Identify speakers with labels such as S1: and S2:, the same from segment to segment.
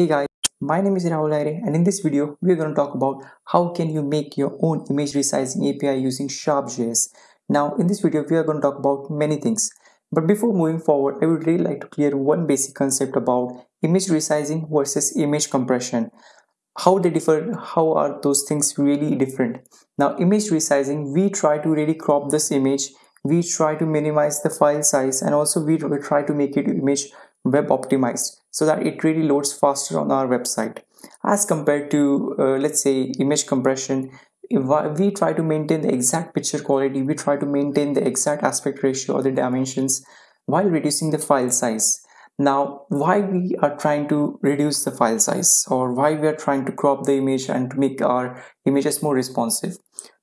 S1: Hey guys, my name is Rahul Aire and in this video we are going to talk about how can you make your own image resizing API using Sharp.js. Now in this video we are going to talk about many things but before moving forward I would really like to clear one basic concept about image resizing versus image compression. How they differ, how are those things really different. Now image resizing we try to really crop this image we try to minimize the file size and also we try to make it image web optimized so that it really loads faster on our website. As compared to uh, let's say image compression we try to maintain the exact picture quality we try to maintain the exact aspect ratio or the dimensions while reducing the file size. Now why we are trying to reduce the file size or why we are trying to crop the image and to make our images more responsive?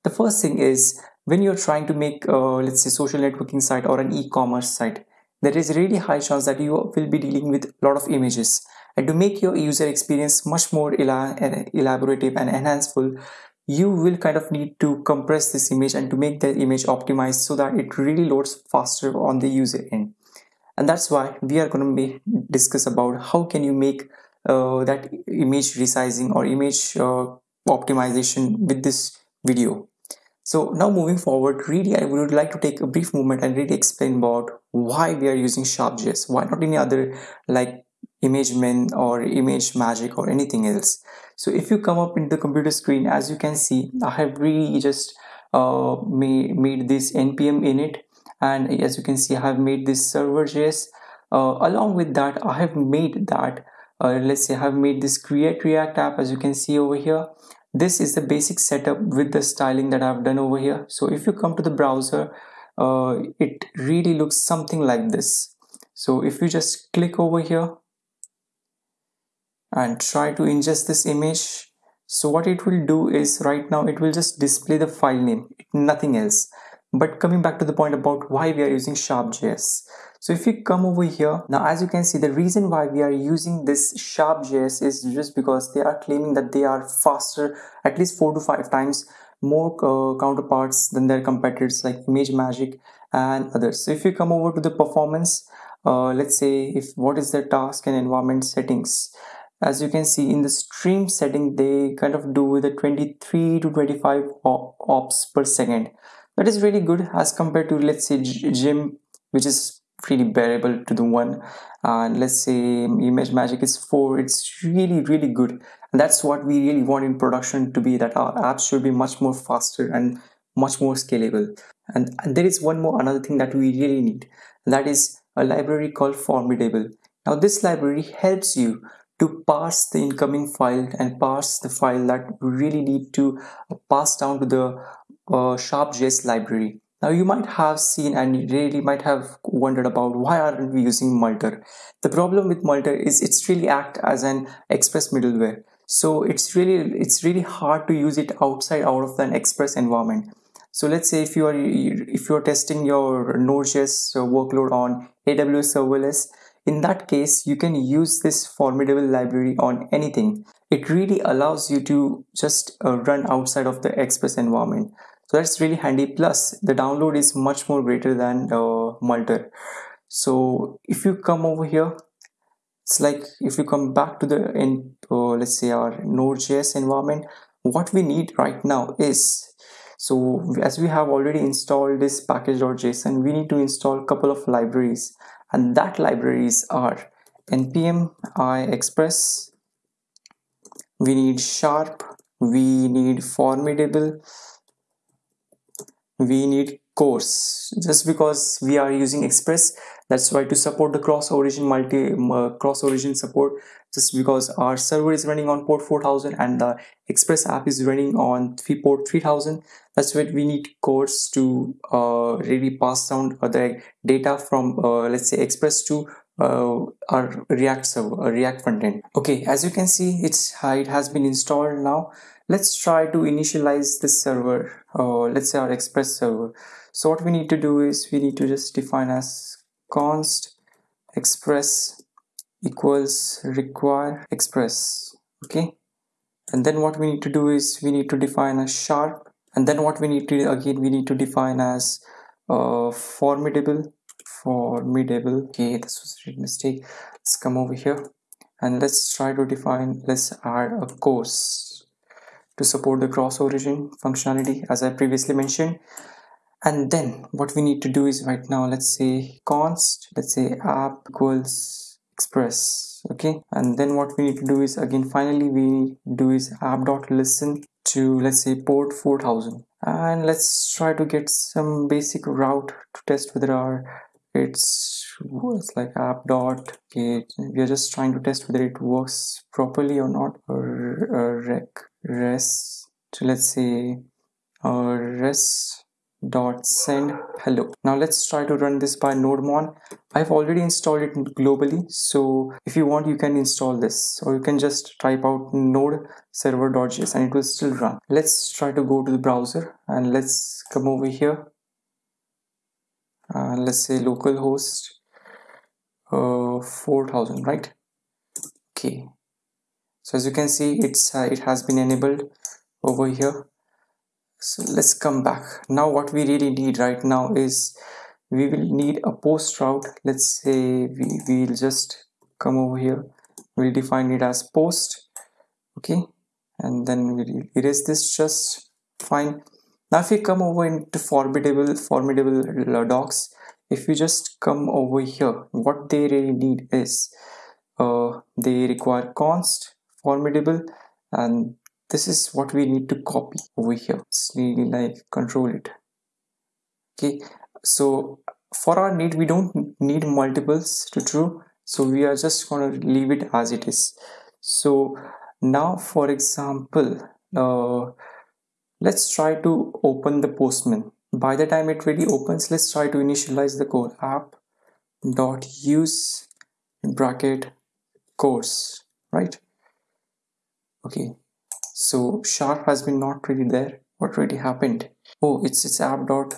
S1: The first thing is when you're trying to make uh, let's say social networking site or an e-commerce site there is really high chance that you will be dealing with a lot of images. And to make your user experience much more elaborative and enhanceful you will kind of need to compress this image and to make the image optimized so that it really loads faster on the user end. And that's why we are going to be discuss about how can you make uh, that image resizing or image uh, optimization with this video so now moving forward, really I would like to take a brief moment and really explain about why we are using Sharp.js. Why not any other like ImageMin or ImageMagick or anything else. So if you come up in the computer screen, as you can see, I have really just uh, made, made this npm init and as you can see, I have made this server.js. Uh, along with that, I have made that, uh, let's say I have made this create react app as you can see over here this is the basic setup with the styling that I've done over here. So if you come to the browser uh, it really looks something like this. So if you just click over here and try to ingest this image so what it will do is right now it will just display the file name nothing else. But coming back to the point about why we are using sharp.js so if you come over here, now as you can see, the reason why we are using this Sharp.js is just because they are claiming that they are faster, at least four to five times more uh, counterparts than their competitors like ImageMagick and others. So if you come over to the performance, uh, let's say if what is the task and environment settings, as you can see in the stream setting, they kind of do with a 23 to 25 ops per second. That is really good as compared to let's say Jimp, which is pretty bearable to the one. And let's say um, ImageMagick is 4 it's really really good. And that's what we really want in production to be that our apps should be much more faster and much more scalable. And, and there is one more another thing that we really need. That is a library called formidable. Now this library helps you to pass the incoming file and pass the file that we really need to uh, pass down to the uh, sharp.js library now you might have seen and really might have wondered about why aren't we using Multer. The problem with Multer is it's really act as an express middleware. So it's really it's really hard to use it outside out of an express environment. So let's say if you are if you are testing your Node.js workload on AWS serverless, in that case you can use this formidable library on anything. It really allows you to just uh, run outside of the express environment so that's really handy. Plus the download is much more greater than uh, Multer so if you come over here it's like if you come back to the in uh, let's say our node.js environment what we need right now is so as we have already installed this package.json we need to install a couple of libraries. And that libraries are npm i express we need sharp we need formidable we need CORS just because we are using express that's why to support the cross origin multi uh, cross origin support just because our server is running on port 4000 and the express app is running on three port 3000 that's why we need CORS to uh, really pass down the data from uh, let's say express to uh, our react server uh, react front end okay as you can see it's it has been installed now let's try to initialize this server uh, let's say our express server. So what we need to do is we need to just define as const express equals require express okay? And then what we need to do is we need to define a sharp and then what we need to again we need to define as uh, formidable formidable. Okay this was a mistake. Let's come over here and let's try to define let's add a CORS to support the cross origin functionality as I previously mentioned. And then what we need to do is right now let's say const let's say app equals express okay? And then what we need to do is again finally we do is app dot listen to let's say port 4000 and let's try to get some basic route to test whether our it's it's like app dot okay we are just trying to test whether it works properly or not or rec res to let's say uh, res dot send hello. Now let's try to run this by nodemon. I've already installed it globally. So if you want you can install this or you can just type out node server.js and it will still run. Let's try to go to the browser and let's come over here. Uh, let's say localhost uh, 4000 right? Okay so as you can see it's uh, it has been enabled over here. So let's come back. Now what we really need right now is we will need a post route. Let's say we will just come over here. We'll define it as post okay? And then we'll erase this just fine. Now if we come over into formidable formidable docs if you just come over here what they really need is uh, they require const formidable and this is what we need to copy over here. It's really like control it. Okay so for our need we don't need multiples to true so we are just going to leave it as it is. So now for example uh, let's try to open the postman. By the time it really opens let's try to initialize the code app dot use bracket CORS right okay. So sharp has been not really there. What really happened? Oh it's it's app dot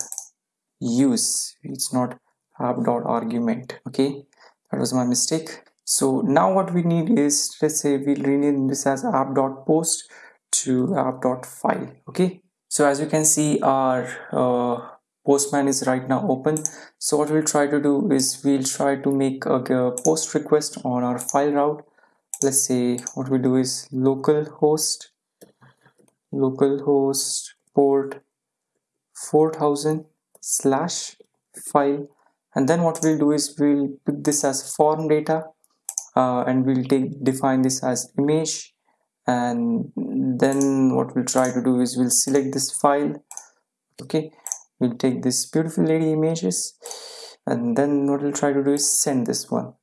S1: use. It's not app dot argument. Okay. That was my mistake. So now what we need is let's say we'll rename this as app dot post to app dot file. Okay. So as you can see our uh, postman is right now open. So what we'll try to do is we'll try to make a, a post request on our file route let's say what we do is local host localhost port 4000 slash file. And then what we'll do is we'll pick this as form data uh, and we'll take define this as image. And then what we'll try to do is we'll select this file. Okay we'll take this beautiful lady images. And then what we'll try to do is send this one.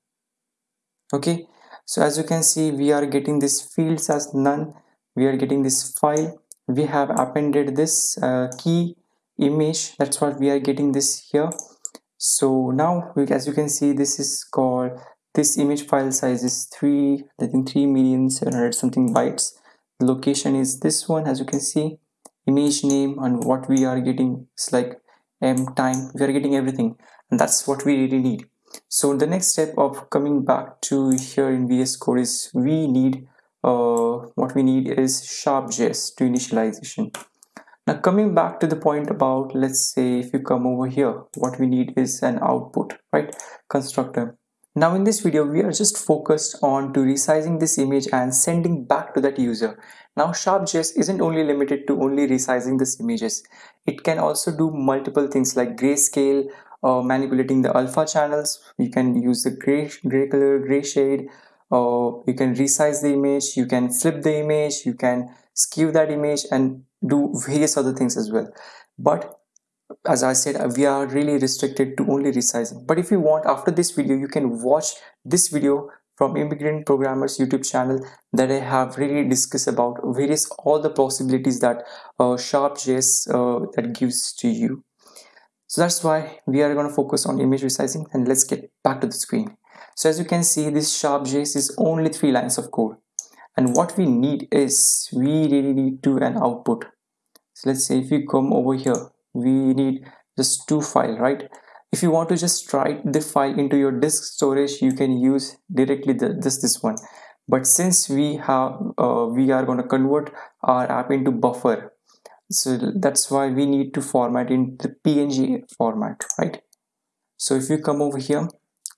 S1: Okay so as you can see we are getting this fields as none. We are getting this file. We have appended this uh, key image. That's what we are getting this here. So now we, as you can see this is called this image file size is 3 i think 3 million 700 something bytes. Location is this one as you can see. Image name and what we are getting is like m time. We are getting everything. And that's what we really need so the next step of coming back to here in vs code is we need uh, what we need is sharp.js to initialization. Now coming back to the point about let's say if you come over here what we need is an output right constructor. Now in this video we are just focused on to resizing this image and sending back to that user. Now Sharp.js isn't only limited to only resizing these images. It can also do multiple things like grayscale, uh, manipulating the alpha channels. You can use the gray, gray color, gray shade, or you can resize the image. You can flip the image. You can skew that image and do various other things as well. But as I said we are really restricted to only resizing. But if you want after this video you can watch this video from immigrant programmers youtube channel that i have really discussed about various all the possibilities that uh, sharp.js uh, that gives to you so that's why we are going to focus on image resizing and let's get back to the screen. So as you can see this sharp.js is only three lines of code. And what we need is we really need to an output. So let's say if you come over here we need just two file right? If you want to just write the file into your disk storage you can use directly the, this this one. But since we have uh, we are going to convert our app into buffer so that's why we need to format in the png format right? So if you come over here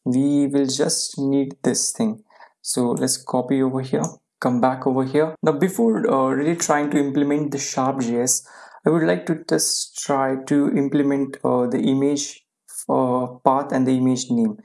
S1: we will just need this thing. So let's copy over here come back over here. Now before uh, really trying to implement the sharp.js I would like to just try to implement uh, the image uh, path and the image name.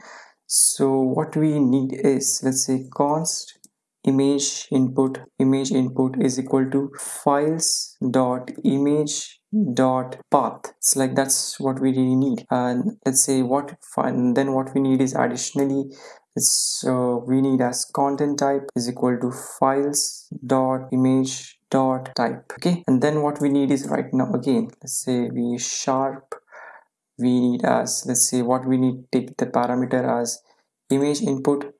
S1: So what we need is let's say const image input image input is equal to files dot image dot path. It's like that's what we really need. And let's say what and then what we need is additionally it's uh, we need as content type is equal to files dot image dot type okay? And then what we need is right now again let's say we sharp we need as let's say what we need take the parameter as image input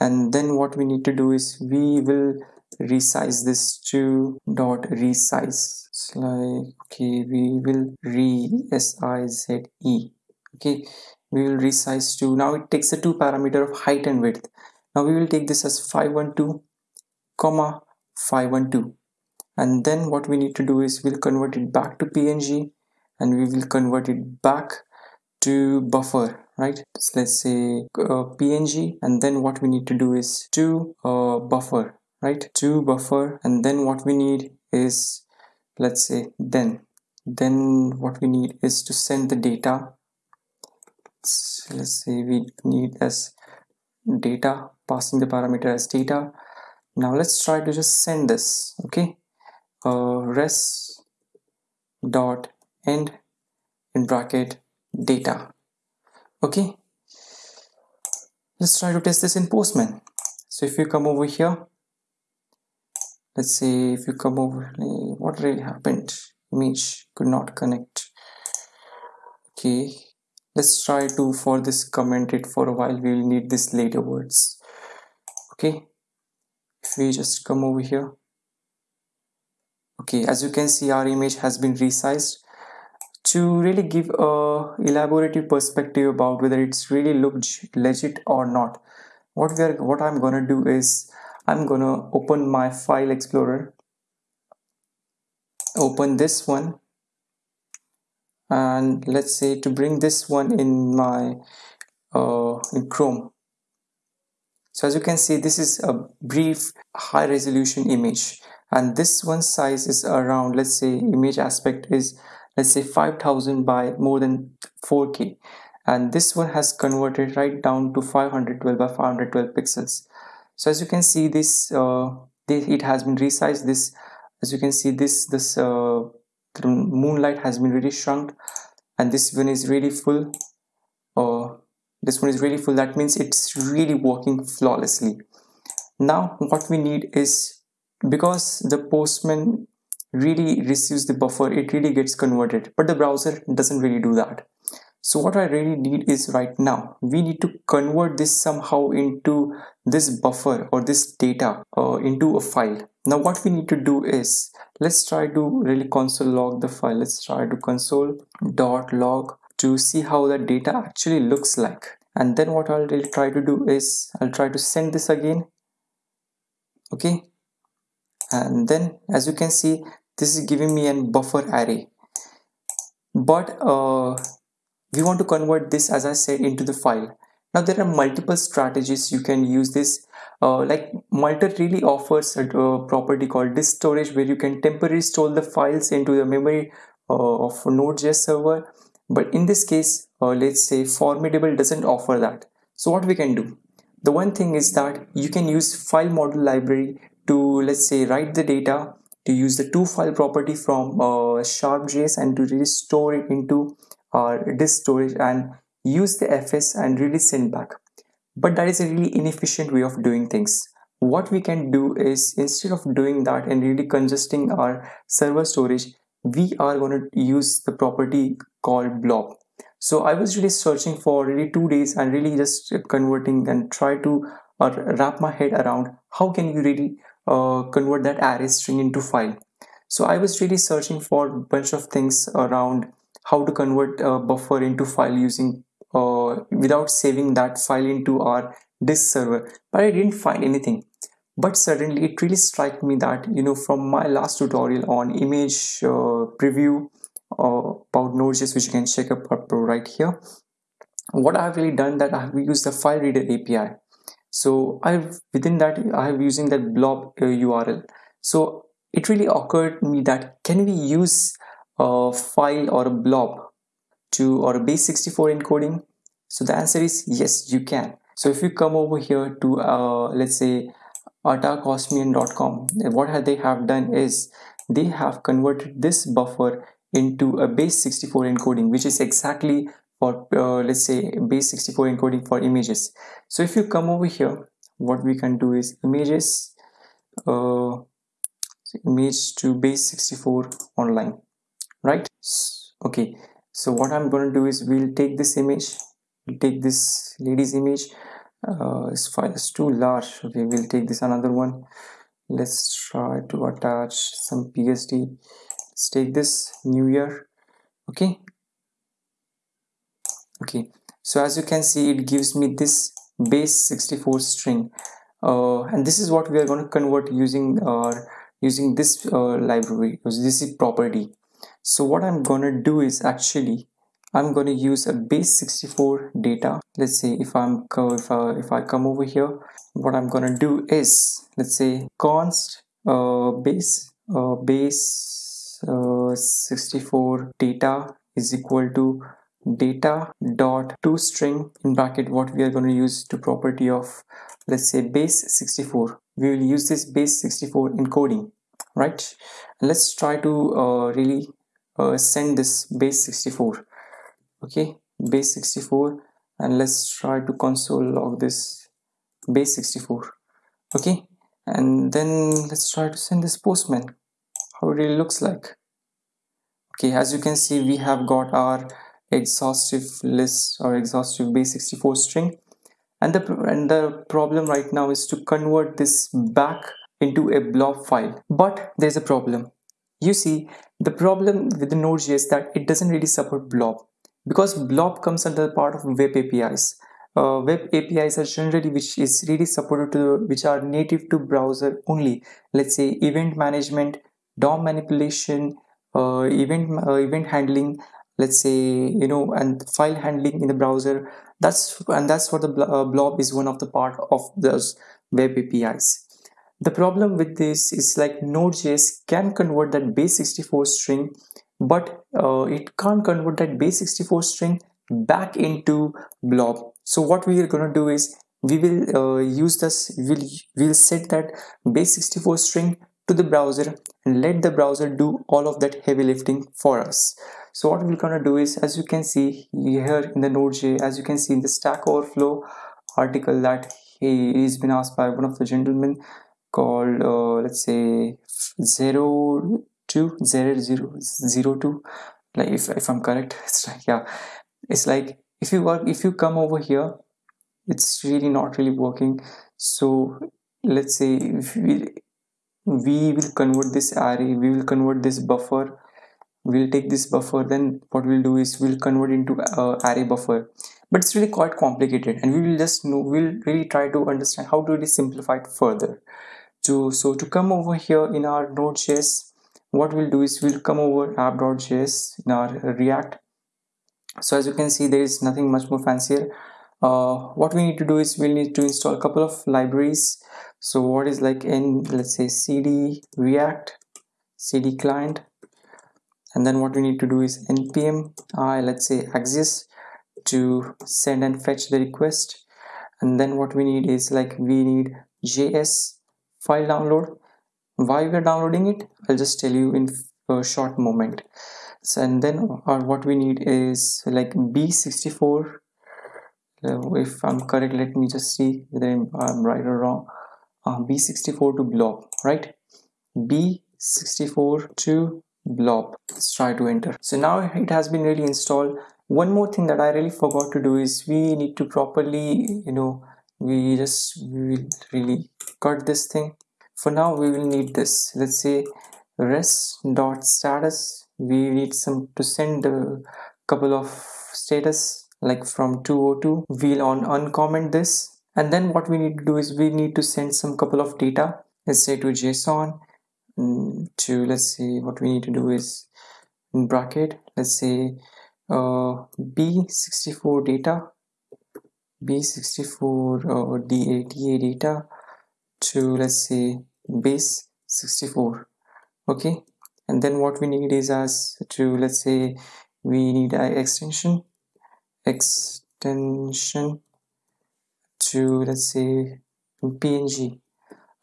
S1: and then what we need to do is we will resize this to dot resize. It's like okay we will re s i z e. Okay we will resize to now it takes the two parameter of height and width. Now we will take this as 512 comma 512 and then what we need to do is we'll convert it back to png and we will convert it back to buffer right? So let's say uh, png and then what we need to do is to uh, buffer right? To buffer and then what we need is let's say then. Then what we need is to send the data. So let's say we need as data passing the parameter as data. Now let's try to just send this okay? Uh, res dot end in bracket data. Okay? Let's try to test this in postman. So if you come over here let's say if you come over what really happened? Image could not connect. Okay. Let's try to for this comment it for a while we will need this later words. Okay? If we just come over here. Okay as you can see our image has been resized to really give a elaborative perspective about whether it's really looked legit or not. What we are what i'm gonna do is i'm gonna open my file explorer open this one and let's say to bring this one in my uh, in Chrome. So as you can see this is a brief high resolution image and this one size is around let's say image aspect is let's say 5000 by more than 4k and this one has converted right down to 512 by 512 pixels. So as you can see this uh, it has been resized. This as you can see this this uh, moonlight has been really shrunk. And this one is really full uh, this one is really full. That means it's really working flawlessly. Now what we need is because the postman really receives the buffer it really gets converted but the browser doesn't really do that. So what I really need is right now we need to convert this somehow into this buffer or this data uh, into a file. Now what we need to do is let's try to really console log the file. Let's try to console dot log to see how the data actually looks like. And then what I'll really try to do is I'll try to send this again. Okay? And then as you can see this is giving me a buffer array. But uh, we want to convert this as I said into the file. Now there are multiple strategies you can use this. Uh, like Multer really offers a, a, property called disk storage where you can temporarily store the files into the memory uh, of Node.js server. But in this case uh, let's say Formidable doesn't offer that. So what we can do? The one thing is that you can use file model library to let's say write the data to use the to file property from uh, sharp.js and to really store it into our disk storage and use the fs and really send back. But that is a really inefficient way of doing things. What we can do is instead of doing that and really congesting our server storage we are going to use the property called blob. So i was really searching for really two days and really just converting and try to uh, wrap my head around how can you really uh, convert that array string into file. So i was really searching for a bunch of things around how to convert a buffer into file using uh, without saving that file into our disk server but I didn't find anything. But suddenly it really struck me that you know from my last tutorial on image uh, preview uh, about Node.js which you can check up right here what I've really done that I've used the file reader API so I've within that I have using that blob uh, URL so it really occurred me that can we use a file or a blob to or a base 64 encoding? So the answer is yes you can. So if you come over here to uh, let's say attackosmium.com what they have done is they have converted this buffer into a base 64 encoding which is exactly for uh, let's say base 64 encoding for images. So if you come over here what we can do is images uh, image to base 64 online right? Okay. So what i'm going to do is we'll take this image we'll take this lady's image uh, this file is too large. Okay we'll take this another one. Let's try to attach some psd let's take this new year. Okay okay. So as you can see it gives me this base 64 string. Uh, and this is what we are going to convert using our using this uh, library this is property. So what i'm gonna do is actually i'm gonna use a base 64 data. Let's say if i'm if, uh, if i come over here what i'm gonna do is let's say const uh, base uh, base uh, 64 data is equal to data dot to string in bracket what we are going to use to property of let's say base 64 we will use this base 64 encoding right? Let's try to uh, really uh, send this base 64 okay? Base 64 and let's try to console log this base 64 okay? And then let's try to send this postman how it really looks like. Okay as you can see we have got our exhaustive list or exhaustive base 64 string. And the and the problem right now is to convert this back into a blob file. But there's a problem. You see the problem with the node.js that it doesn't really support blob. Because blob comes under the part of web apis uh, web apis are generally which is really supported to which are native to browser only. Let's say event management dom manipulation uh, event uh, event handling let's say you know and file handling in the browser that's and that's what the uh, blob is one of the part of those web apis the problem with this is like node.js can convert that base 64 string but uh, it can't convert that base 64 string back into blob. So what we are going to do is we will uh, use this we'll, we'll set that base 64 string to the browser and let the browser do all of that heavy lifting for us so what we're gonna do is as you can see here in the node.js as you can see in the stack overflow article that he is been asked by one of the gentlemen called uh, let's say 0 2 0 0 0 2 like if, if i'm correct it's like yeah. It's like if you work if you come over here it's really not really working. So let's say if we we will convert this array we will convert this buffer we'll take this buffer then what we'll do is we'll convert into uh, array buffer. But it's really quite complicated and we will just know we'll really try to understand how to really simplify it further. To so to come over here in our node.js what we'll do is we'll come over app.js in our react. So as you can see there is nothing much more fancier. Uh, what we need to do is we'll need to install a couple of libraries. So what is like in let's say cd react cd client and then what we need to do is npm i let's say axios to send and fetch the request. And then what we need is like we need js file download. Why we're downloading it i'll just tell you in a short moment. So and then or what we need is like b64 uh, if i'm correct let me just see whether i'm right or wrong. Uh, b64 to blob right? B64 to blob let's try to enter. So now it has been really installed. One more thing that i really forgot to do is we need to properly you know we just we will really cut this thing. For now we will need this. Let's say res dot status we need some to send a couple of status like from 202 we'll on uncomment this. And then what we need to do is we need to send some couple of data let's say to json Mm, to let's see what we need to do is in bracket let's say uh, b64 data b64 or da, da data to let's say base 64 okay? And then what we need is as to let's say we need a extension extension to let's say png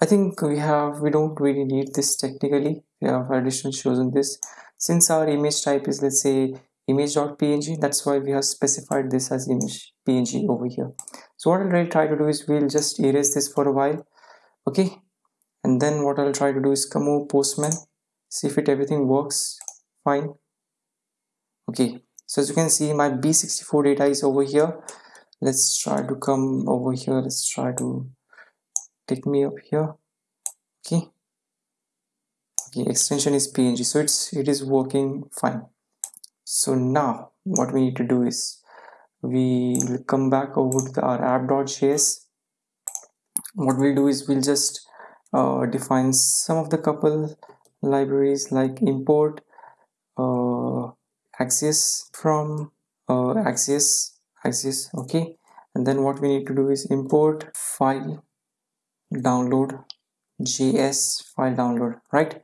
S1: i think we have we don't really need this technically. We have additional chosen this. Since our image type is let's say image.png that's why we have specified this as image png over here. So what i'll really try to do is we'll just erase this for a while okay? And then what i'll try to do is come over postman see if it everything works fine. Okay so as you can see my b64 data is over here. Let's try to come over here. Let's try to take me up here. Okay. Okay extension is png so it's it is working fine. So now what we need to do is we will come back over to our app.js what we'll do is we'll just uh, define some of the couple libraries like import uh, Axios from uh, Axios Axios okay. And then what we need to do is import file download js file download right?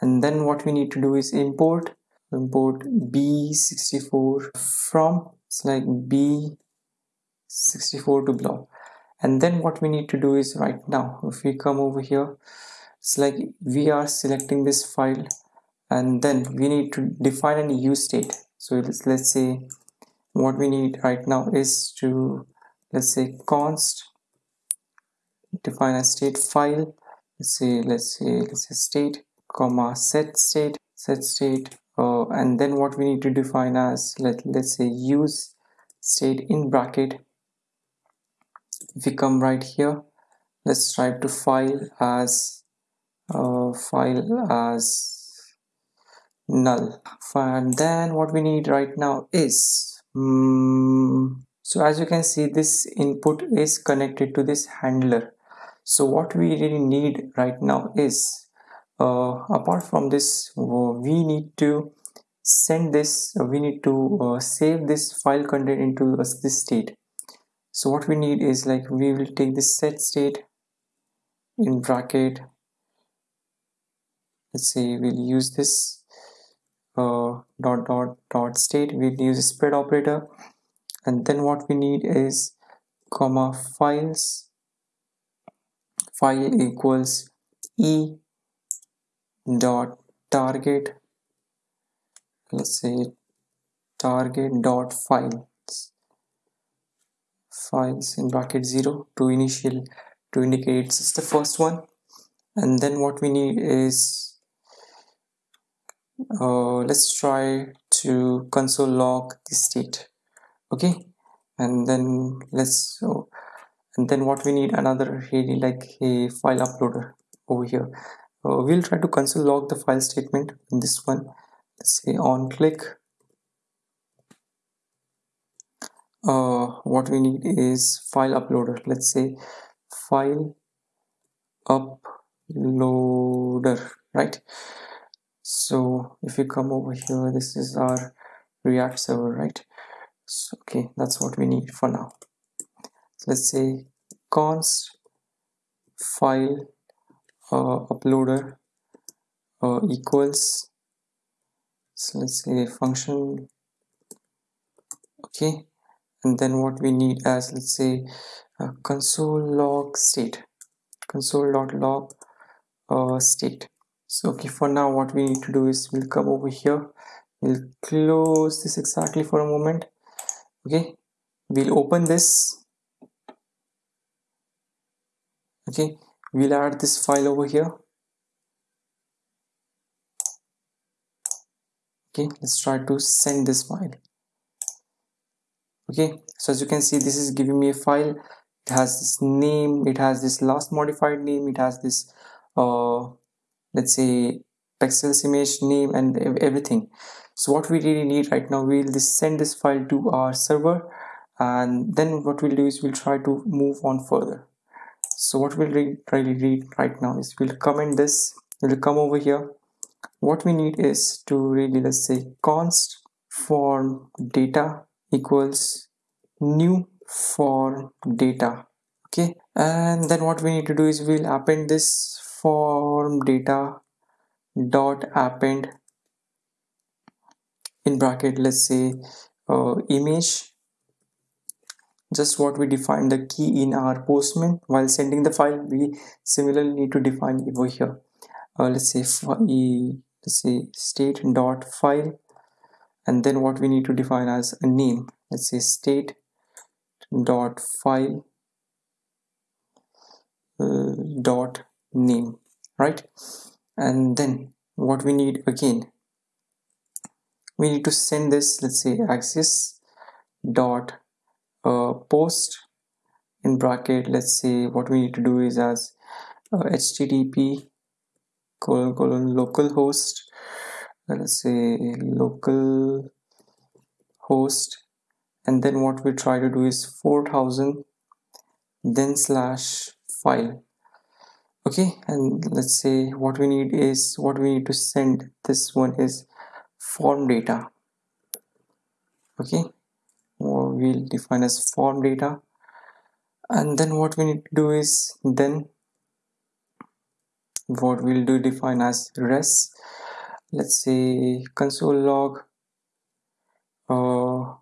S1: And then what we need to do is import import b64 from it's like b64 to blob and then what we need to do is right now if we come over here it's like we are selecting this file and then we need to define an use state. So let's, let's say what we need right now is to let's say const define a state file. Let's say let's say let's say state comma set state set state uh, and then what we need to define as let, let's say use state in bracket. If we come right here let's type to file as uh, file as null. And then what we need right now is um, so as you can see this input is connected to this handler so what we really need right now is uh, apart from this we need to send this we need to uh, save this file content into this state. So what we need is like we will take this set state in bracket. Let's say we'll use this uh, dot dot dot state. We'll use a spread operator. And then what we need is comma files file equals e dot target let's say target dot files files in bracket 0 to initial to indicate. It's the first one. And then what we need is uh, let's try to console log the state. Okay? And then let's so and then what we need another really like a file uploader over here. Uh, we'll try to console log the file statement in this one. Let's say on click. Uh, what we need is file uploader. Let's say file uploader right? So if you come over here this is our react server right? So, okay that's what we need for now let's say const file uh, uploader uh, equals. So let's say function. Okay. And then what we need as let's say uh, console log state. Console dot log uh, state. So okay for now what we need to do is we'll come over here. We'll close this exactly for a moment. Okay. We'll open this okay we'll add this file over here. Okay let's try to send this file. Okay so as you can see this is giving me a file. It has this name it has this last modified name it has this uh let's say pexels image name and everything. So what we really need right now we'll just send this file to our server and then what we'll do is we'll try to move on further so what we'll read, really read right now is we'll comment this we'll come over here. What we need is to really let's say const form data equals new form data okay? And then what we need to do is we'll append this form data dot append in bracket let's say uh, image just what we defined the key in our postman. While sending the file we similarly need to define over here. Uh, let's say let's say state dot file and then what we need to define as a name. Let's say state dot file uh, dot name right? And then what we need again we need to send this let's say axios dot uh, post in bracket let's say what we need to do is as uh, http colon colon localhost let's say local host and then what we try to do is 4000 then slash file. Okay and let's say what we need is what we need to send this one is form data. Okay we'll define as form data. And then what we need to do is then what we'll do define as res. Let's say console log uh,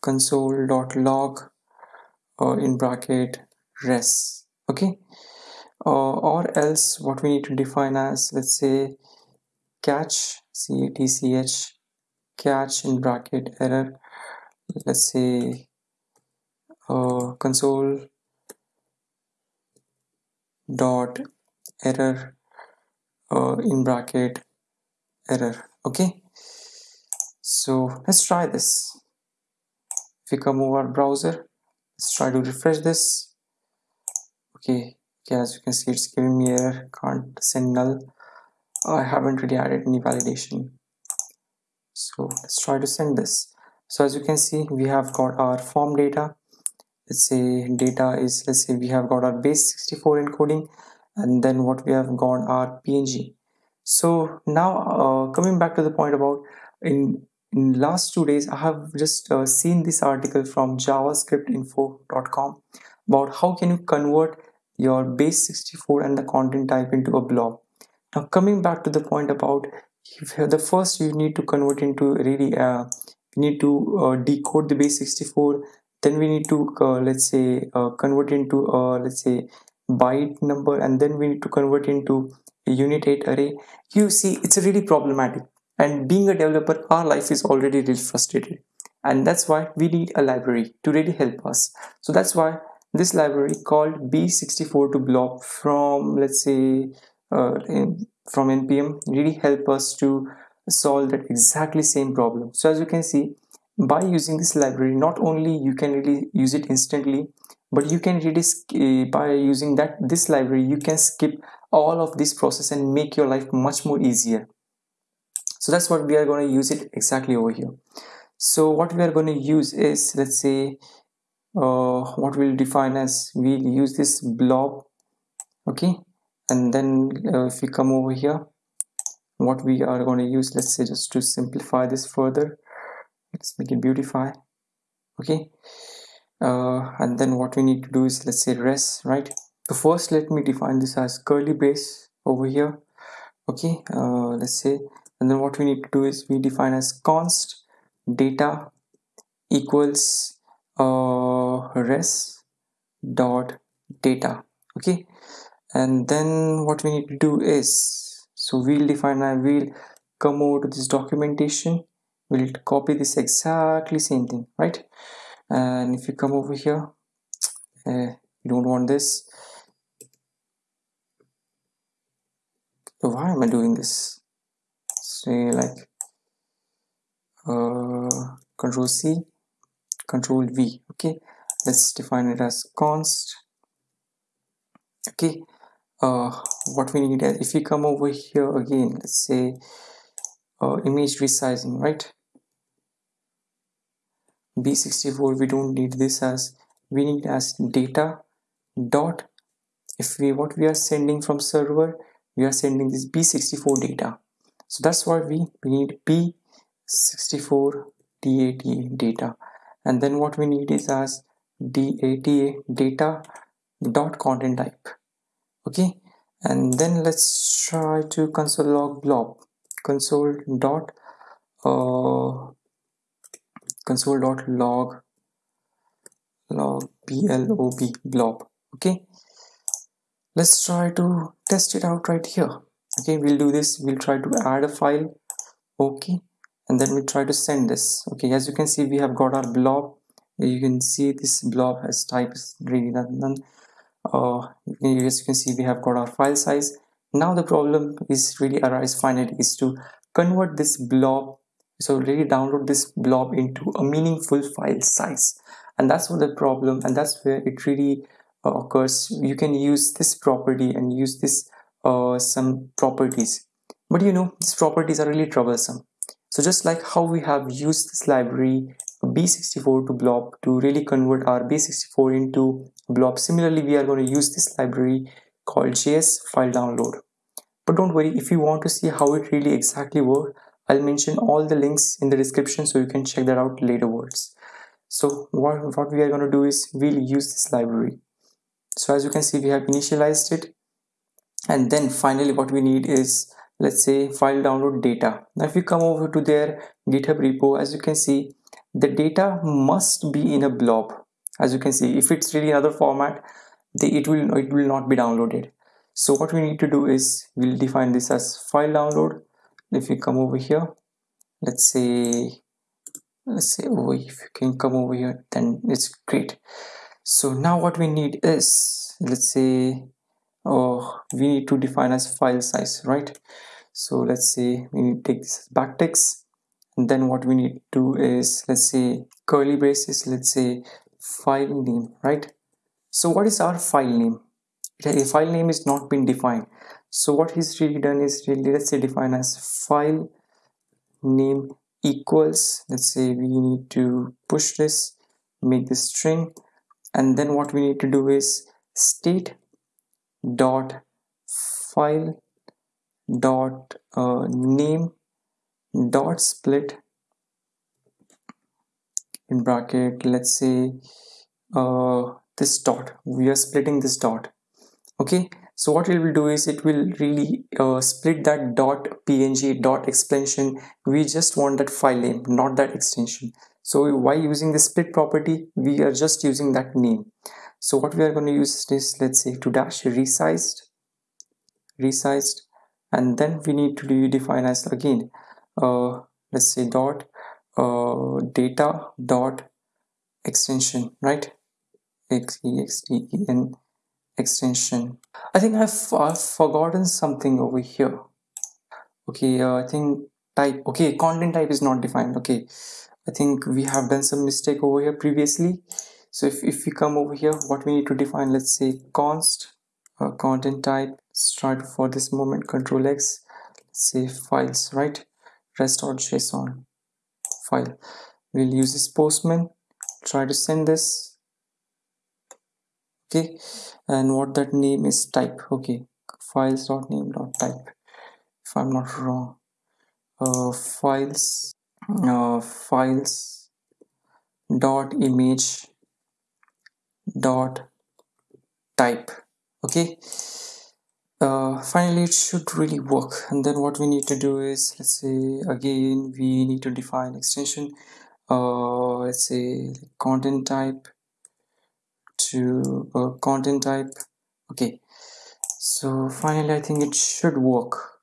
S1: console.log uh, in bracket res. Okay? Uh, or else what we need to define as let's say catch catch catch in bracket error. Let's say uh, console dot error uh, in bracket error. Okay? So let's try this. If we come over our browser let's try to refresh this. Okay okay as you can see it's giving me error. Can't send null. I haven't really added any validation so let's try to send this. So as you can see we have got our form data. Let's say data is let's say we have got our base 64 encoding and then what we have got our png so now uh, coming back to the point about in in last two days i have just uh, seen this article from javascriptinfo.com about how can you convert your base 64 and the content type into a blob. Now coming back to the point about the first you need to convert into really uh, we need to uh, decode the base 64 then we need to uh, let's say uh, convert into uh, let's say byte number and then we need to convert into a unit 8 array. You see it's really problematic. And being a developer our life is already really frustrated. And that's why we need a library to really help us. So that's why this library called b64 to blob from let's say uh, from npm really help us to solve that exactly same problem. So as you can see by using this library not only you can really use it instantly but you can really uh, by using that this library you can skip all of this process and make your life much more easier. So that's what we are going to use it exactly over here. So what we are going to use is let's say uh, what we'll define as we'll use this blob okay and then uh, if we come over here what we are going to use let's say just to simplify this further. Let's make it beautify okay? Uh, and then what we need to do is let's say res right? So first let me define this as curly brace over here okay? Uh, let's say and then what we need to do is we define as const data equals uh, res dot data okay and then what we need to do is so we'll define I will come over to this documentation. We'll copy this exactly same thing right? And if you come over here uh, you don't want this. So why am I doing this? Say like uh, control C control V okay? Let's define it as const okay uh, what we need is if we come over here again let's say uh, image resizing right? B64 we don't need this as we need as data dot if we what we are sending from server we are sending this b64 data. So that's why we we need b64 data data. And then what we need is as data data dot content type okay? And then let's try to console log blob. Console dot uh, console dot log log blob blob. Okay? Let's try to test it out right here. Okay? We'll do this. We'll try to add a file. Okay? And then we try to send this. Okay? As you can see we have got our blob. You can see this blob has type is really none uh, as you can see we have got our file size. Now the problem is really arise finally is to convert this blob. So really download this blob into a meaningful file size. And that's what the problem and that's where it really uh, occurs. You can use this property and use this uh, some properties. But you know these properties are really troublesome. So just like how we have used this library b64 to blob to really convert our b64 into blob. Similarly we are going to use this library called js file download. But don't worry if you want to see how it really exactly works i'll mention all the links in the description so you can check that out later words. So what, what we are going to do is we'll use this library. So as you can see we have initialized it. And then finally what we need is let's say file download data. Now if you come over to their github repo as you can see the data must be in a blob. As you can see if it's really another format it will it will not be downloaded. So what we need to do is we'll define this as file download. If you come over here let's say let's say oh if you can come over here then it's great. So now what we need is let's say oh we need to define as file size right? So let's say we need to take this backticks then what we need to do is let's say curly braces let's say file name right? So what is our file name? A file name is not been defined. So what he's really done is really let's say define as file name equals let's say we need to push this make this string. And then what we need to do is state dot file dot uh, name dot split in bracket. Let's say uh, this dot we are splitting this dot. Okay. So what it will do is it will really uh, split that dot png dot extension we just want that file name not that extension. So why using the split property we are just using that name. So what we are going to use is let's say to dash resized resized and then we need to define as again uh, let's say dot uh, data dot extension right? X e x t e n extension. I think I've, I've forgotten something over here. Okay uh, i think type okay content type is not defined. Okay i think we have done some mistake over here previously. So if, if we come over here what we need to define let's say const uh, content type start for this moment control x let's say files right rest.json file. We'll use this postman try to send this. Okay. And what that name is type. Okay. files dot name dot type. If i'm not wrong. Uh, files uh, files dot image dot type. Okay uh, finally it should really work. And then what we need to do is let's say again we need to define extension. Uh, let's say content type to uh, content type. Okay. So finally I think it should work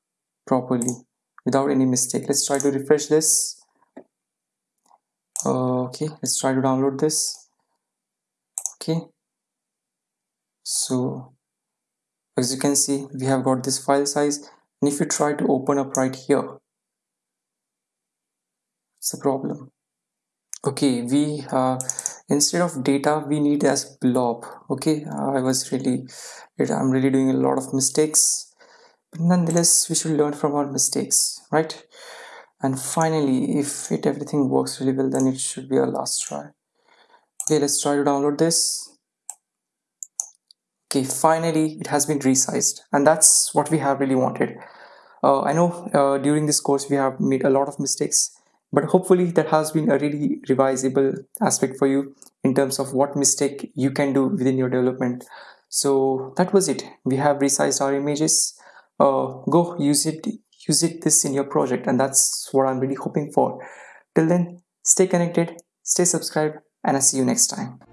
S1: properly without any mistake. Let's try to refresh this. Uh, okay. Let's try to download this. Okay. So as you can see we have got this file size. And if you try to open up right here it's a problem. Okay we have instead of data we need as blob. Okay i was really i'm really doing a lot of mistakes. But nonetheless we should learn from our mistakes right? And finally if it everything works really well then it should be our last try. Okay let's try to download this okay finally it has been resized. And that's what we have really wanted. Uh, i know uh, during this course we have made a lot of mistakes but hopefully that has been a really revisable aspect for you in terms of what mistake you can do within your development. So that was it. We have resized our images. Uh, go use it use it this in your project and that's what i'm really hoping for. Till then stay connected stay subscribed and i see you next time